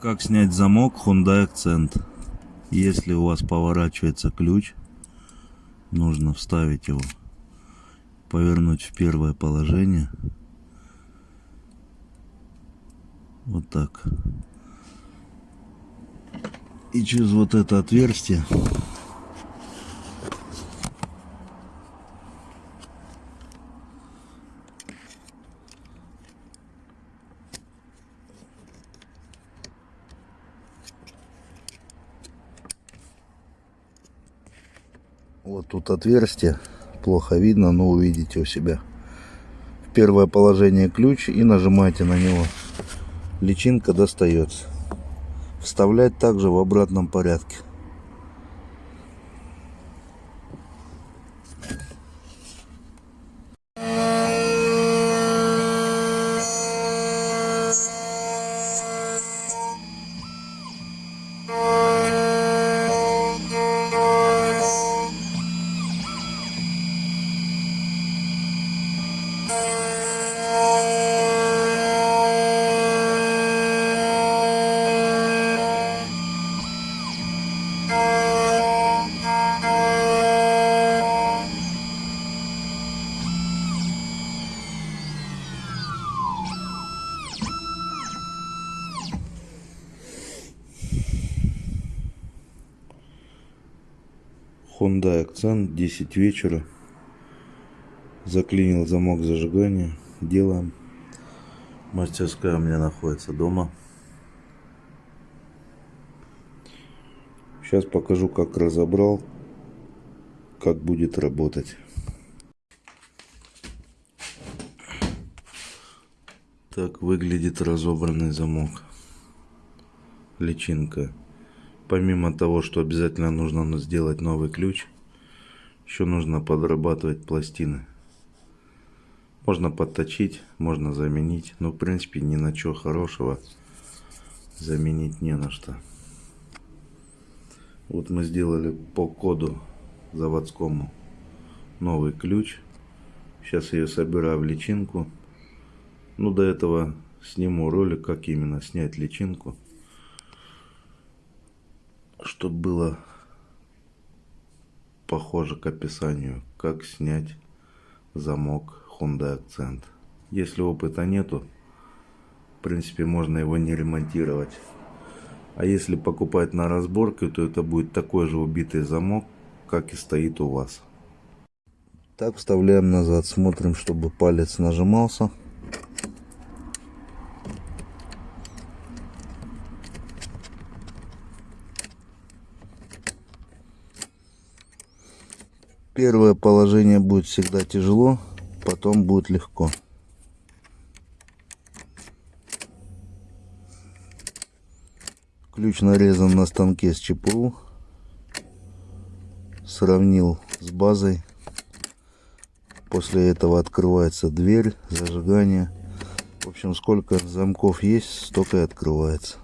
Как снять замок Hyundai Accent? Если у вас поворачивается ключ, нужно вставить его, повернуть в первое положение. Вот так. И через вот это отверстие Вот тут отверстие. Плохо видно, но увидите у себя. В первое положение ключ и нажимаете на него. Личинка достается. Вставлять также в обратном порядке. Hyundai Accent 10 вечера. Заклинил замок зажигания. Делаем. Мастерская у меня находится дома. Сейчас покажу, как разобрал, как будет работать. Так выглядит разобранный замок. Личинка. Помимо того, что обязательно нужно сделать новый ключ, еще нужно подрабатывать пластины. Можно подточить, можно заменить, но в принципе ни на что хорошего заменить не на что. Вот мы сделали по коду заводскому новый ключ. Сейчас ее собираю в личинку. Ну, до этого сниму ролик, как именно снять личинку чтобы было похоже к описанию, как снять замок Hyundai Accent. Если опыта нету, в принципе, можно его не ремонтировать. А если покупать на разборке, то это будет такой же убитый замок, как и стоит у вас. Так, вставляем назад, смотрим, чтобы палец нажимался. Первое положение будет всегда тяжело, потом будет легко. Ключ нарезан на станке с ЧПУ. Сравнил с базой. После этого открывается дверь, зажигание. В общем, сколько замков есть, столько и открывается.